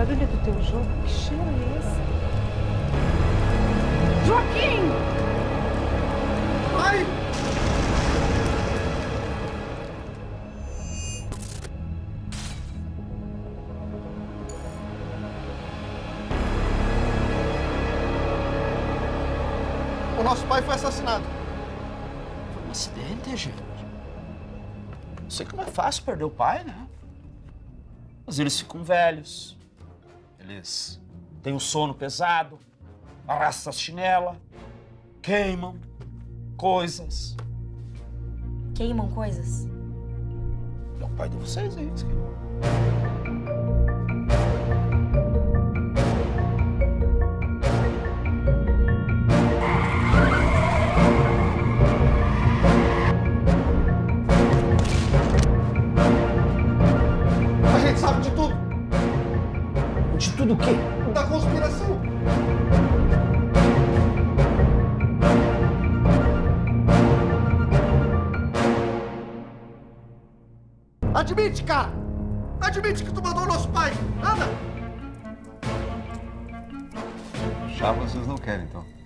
Barulho do teu jogo? Que cheiro? Joaquim! Ai! O nosso pai foi assassinado. Foi um acidente, gente. Eu sei que não é fácil perder o pai, né? Mas eles ficam velhos. Eles têm o sono pesado, arrastam as chinelas, queimam coisas. Queimam coisas? É o pai de vocês, é isso. A De tudo o quê? Da conspiração. Admite, cara! Admite que tu mandou o nosso pai! Anda! Chá vocês não querem, então.